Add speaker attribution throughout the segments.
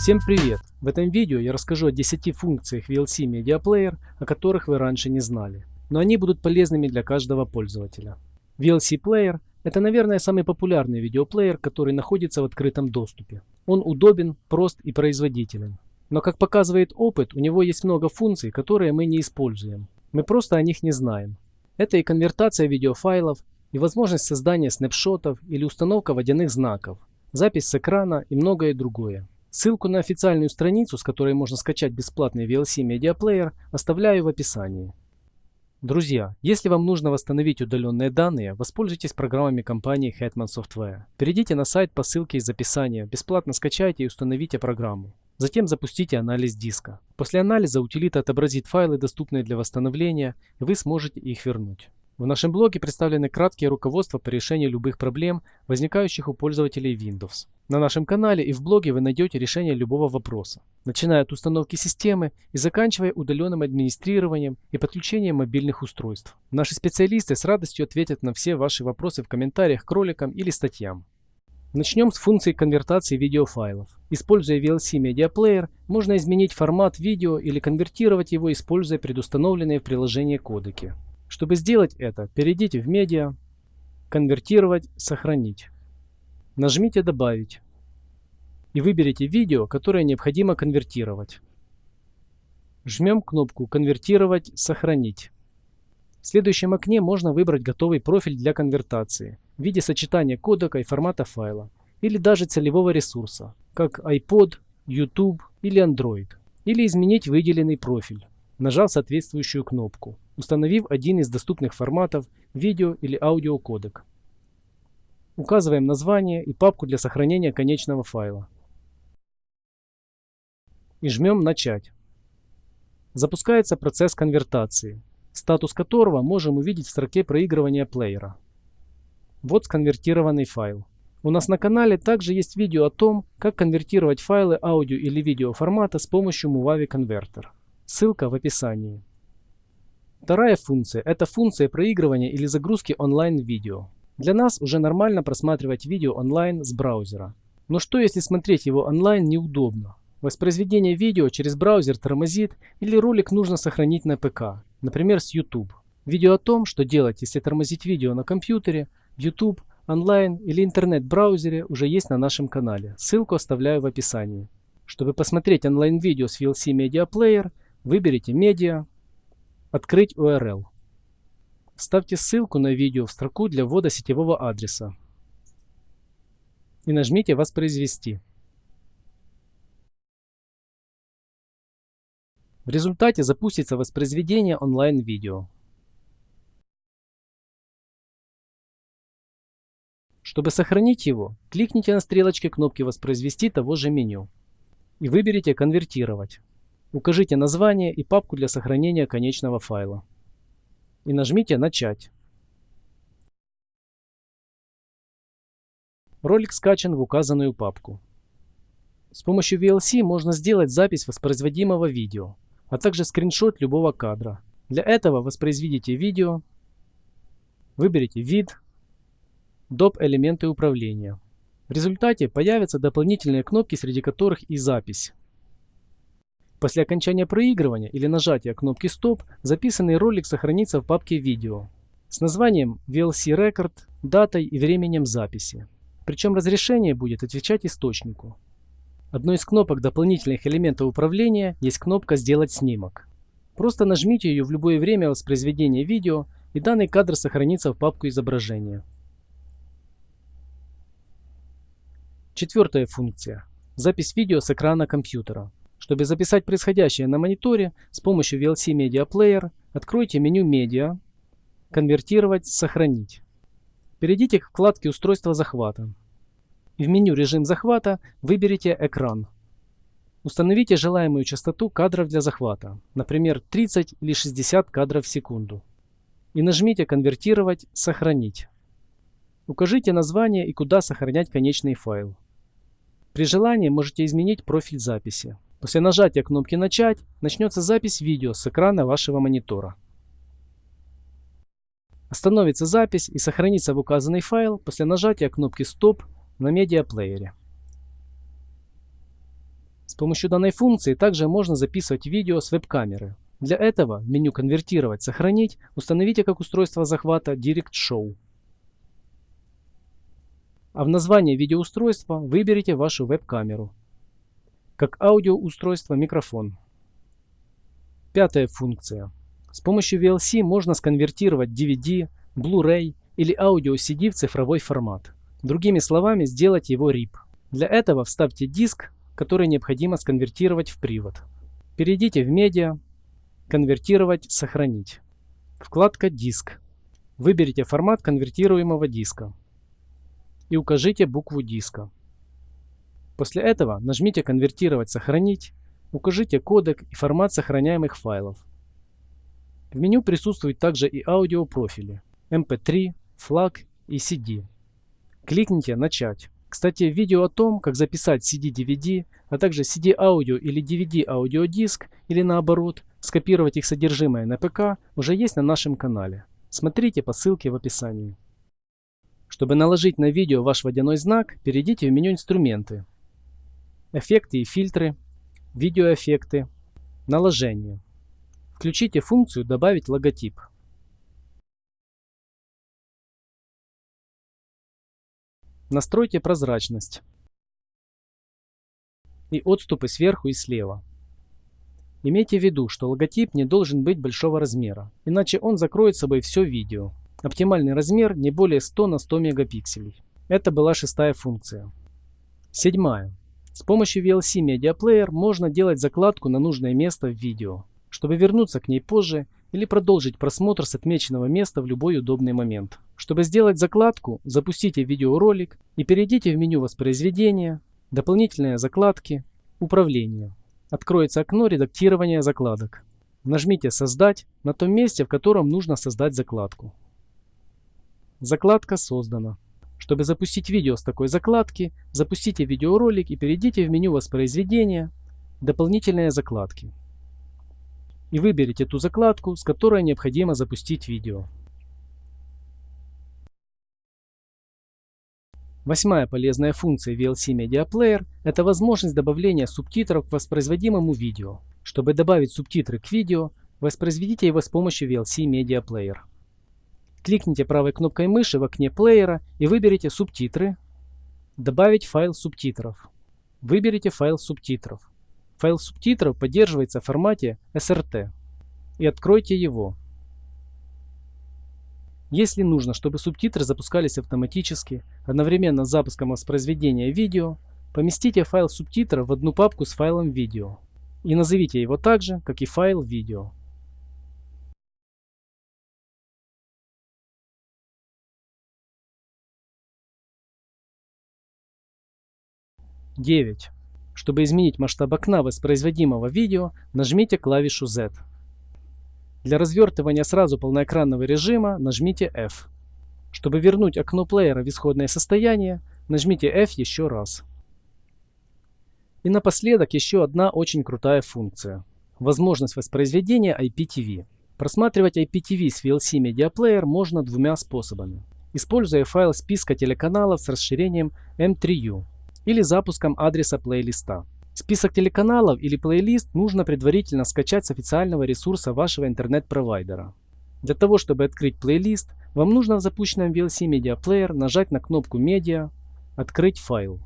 Speaker 1: Всем привет! В этом видео я расскажу о 10 функциях VLC Media Player, о которых вы раньше не знали, но они будут полезными для каждого пользователя. VLC Player – это, наверное, самый популярный видеоплеер, который находится в открытом доступе. Он удобен, прост и производителен. Но как показывает опыт, у него есть много функций, которые мы не используем. Мы просто о них не знаем. Это и конвертация видеофайлов, и возможность создания снапшотов или установка водяных знаков, запись с экрана и многое другое. Ссылку на официальную страницу, с которой можно скачать бесплатный VLC Media Player, оставляю в описании. Друзья, если вам нужно восстановить удаленные данные, воспользуйтесь программами компании Hetman Software. Перейдите на сайт по ссылке из описания, бесплатно скачайте и установите программу. Затем запустите анализ диска. После анализа утилита отобразит файлы, доступные для восстановления, и вы сможете их вернуть. В нашем блоге представлены краткие руководства по решению любых проблем, возникающих у пользователей Windows. На нашем канале и в блоге вы найдете решение любого вопроса, начиная от установки системы и заканчивая удаленным администрированием и подключением мобильных устройств. Наши специалисты с радостью ответят на все ваши вопросы в комментариях к роликам или статьям. Начнем с функции конвертации видеофайлов. Используя VLC Media Player, можно изменить формат видео или конвертировать его, используя предустановленные в приложении кодеки. Чтобы сделать это, перейдите в «Медиа», «Конвертировать», «Сохранить». Нажмите «Добавить» и выберите видео, которое необходимо конвертировать. Жмем кнопку «Конвертировать», «Сохранить». В следующем окне можно выбрать готовый профиль для конвертации в виде сочетания кодека и формата файла, или даже целевого ресурса, как iPod, YouTube или Android, или изменить выделенный профиль, нажав соответствующую кнопку установив один из доступных форматов видео или аудиокодек. Указываем название и папку для сохранения конечного файла. И жмем «Начать». Запускается процесс конвертации, статус которого можем увидеть в строке проигрывания плеера. Вот сконвертированный файл. У нас на канале также есть видео о том, как конвертировать файлы аудио или видео формата с помощью Movavi Converter. Ссылка в описании. Вторая функция – это функция проигрывания или загрузки онлайн-видео. Для нас уже нормально просматривать видео онлайн с браузера. Но что если смотреть его онлайн неудобно? Воспроизведение видео через браузер тормозит или ролик нужно сохранить на ПК, например с YouTube. Видео о том, что делать, если тормозить видео на компьютере, YouTube, онлайн или интернет-браузере уже есть на нашем канале. Ссылку оставляю в описании. Чтобы посмотреть онлайн-видео с VLC Media Player, выберите «Медиа», Открыть URL. Вставьте ссылку на видео в строку для ввода сетевого адреса и нажмите «Воспроизвести». В результате запустится воспроизведение онлайн-видео. Чтобы сохранить его, кликните на стрелочке кнопки «Воспроизвести» того же меню и выберите «Конвертировать». Укажите название и папку для сохранения конечного файла. И нажмите «Начать». Ролик скачан в указанную папку. С помощью VLC можно сделать запись воспроизводимого видео, а также скриншот любого кадра. Для этого воспроизведите видео, выберите «Вид», «Доп. элементы управления». В результате появятся дополнительные кнопки, среди которых и запись. После окончания проигрывания или нажатия кнопки «Стоп» записанный ролик сохранится в папке «Видео» с названием VLC Record, датой и временем записи. Причем разрешение будет отвечать источнику. Одной из кнопок дополнительных элементов управления есть кнопка «Сделать снимок». Просто нажмите ее в любое время воспроизведения видео и данный кадр сохранится в папку изображения. Четвертая функция. Запись видео с экрана компьютера. Чтобы записать происходящее на мониторе, с помощью VLC Media Player откройте меню «Медиа», «Конвертировать», «Сохранить». Перейдите к вкладке «Устройство захвата». В меню «Режим захвата» выберите «Экран». Установите желаемую частоту кадров для захвата, например 30 или 60 кадров в секунду. И нажмите «Конвертировать», «Сохранить». Укажите название и куда сохранять конечный файл. При желании можете изменить профиль записи. После нажатия кнопки «Начать» начнется запись видео с экрана вашего монитора. Остановится запись и сохранится в указанный файл после нажатия кнопки «Стоп» на медиаплеере. С помощью данной функции также можно записывать видео с веб-камеры. Для этого в меню «Конвертировать», «Сохранить» установите как устройство захвата Direct Show. А в названии видеоустройства выберите вашу веб-камеру. Как аудиоустройство микрофон. Пятая функция. С помощью VLC можно сконвертировать DVD, Blu-ray или аудио CD в цифровой формат. Другими словами, сделать его RIP. Для этого вставьте диск, который необходимо сконвертировать в привод. Перейдите в «Медиа», «Конвертировать», «Сохранить». Вкладка «Диск». Выберите формат конвертируемого диска и укажите букву диска. После этого нажмите «Конвертировать», «Сохранить», укажите кодек и формат сохраняемых файлов. В меню присутствуют также и аудиопрофили MP3, FLAC и CD. Кликните «Начать». Кстати, видео о том, как записать CD-DVD, а также CD-аудио или DVD-аудиодиск, или наоборот, скопировать их содержимое на ПК, уже есть на нашем канале. Смотрите по ссылке в описании. Чтобы наложить на видео ваш водяной знак, перейдите в меню «Инструменты», «Эффекты и фильтры», «Видеоэффекты», «Наложение». Включите функцию «Добавить логотип». Настройте прозрачность и отступы сверху и слева. Имейте в виду, что логотип не должен быть большого размера, иначе он закроет собой все видео. Оптимальный размер не более 100 на 100 мегапикселей. Это была шестая функция. Седьмая. С помощью VLC Media Player можно делать закладку на нужное место в видео, чтобы вернуться к ней позже или продолжить просмотр с отмеченного места в любой удобный момент. Чтобы сделать закладку, запустите видеоролик и перейдите в меню воспроизведения, дополнительные закладки, управление. Откроется окно редактирования закладок. Нажмите «Создать» на том месте, в котором нужно создать закладку. Закладка создана. Чтобы запустить видео с такой закладки, запустите видеоролик и перейдите в меню воспроизведения, дополнительные закладки и выберите ту закладку, с которой необходимо запустить видео. Восьмая полезная функция VLC Media Player – это возможность добавления субтитров к воспроизводимому видео. Чтобы добавить субтитры к видео, воспроизведите его с помощью VLC Media Player. Кликните правой кнопкой мыши в окне плеера и выберите «Субтитры», «Добавить файл субтитров». Выберите файл субтитров. Файл субтитров поддерживается в формате SRT. И откройте его. Если нужно, чтобы субтитры запускались автоматически, одновременно с запуском воспроизведения видео, поместите файл субтитров в одну папку с файлом видео и назовите его так же, как и файл видео. Девять. Чтобы изменить масштаб окна воспроизводимого видео, нажмите клавишу Z. Для развертывания сразу полноэкранного режима нажмите F. Чтобы вернуть окно плеера в исходное состояние, нажмите F еще раз. И напоследок еще одна очень крутая функция. Возможность воспроизведения IPTV. Просматривать IPTV с VLC Media Player можно двумя способами. Используя файл списка телеканалов с расширением M3U или запуском адреса плейлиста. Список телеканалов или плейлист нужно предварительно скачать с официального ресурса вашего интернет-провайдера. Для того, чтобы открыть плейлист, вам нужно в запущенном VLC Media Player нажать на кнопку «Медиа», «Открыть файл».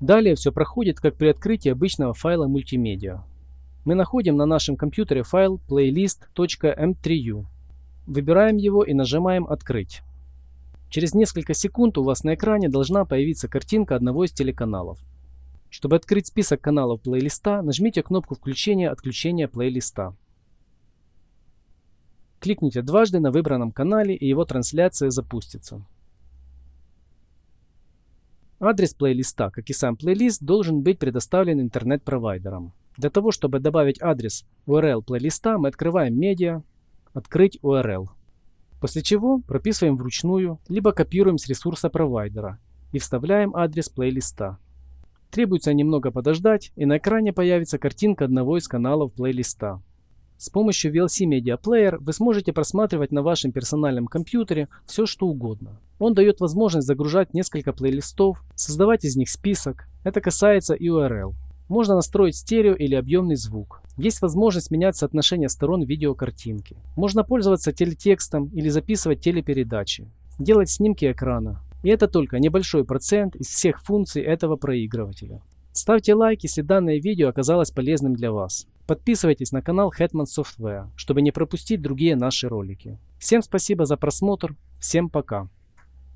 Speaker 1: Далее все проходит, как при открытии обычного файла мультимедиа. Мы находим на нашем компьютере файл playlist.m3u. Выбираем его и нажимаем «Открыть». Через несколько секунд у вас на экране должна появиться картинка одного из телеканалов. Чтобы открыть список каналов плейлиста, нажмите кнопку включения-отключения плейлиста. Кликните дважды на выбранном канале и его трансляция запустится. Адрес плейлиста, как и сам плейлист, должен быть предоставлен интернет-провайдером. Для того, чтобы добавить адрес URL плейлиста, мы открываем «Медиа», «Открыть URL». После чего прописываем вручную, либо копируем с ресурса провайдера и вставляем адрес плейлиста. Требуется немного подождать, и на экране появится картинка одного из каналов плейлиста. С помощью VLC Media Player вы сможете просматривать на вашем персональном компьютере все что угодно. Он дает возможность загружать несколько плейлистов, создавать из них список. Это касается и URL. Можно настроить стерео или объемный звук. Есть возможность менять соотношение сторон видеокартинки. Можно пользоваться телетекстом или записывать телепередачи. Делать снимки экрана. И это только небольшой процент из всех функций этого проигрывателя. Ставьте лайк, если данное видео оказалось полезным для вас. Подписывайтесь на канал Hetman Software, чтобы не пропустить другие наши ролики. Всем спасибо за просмотр, всем пока.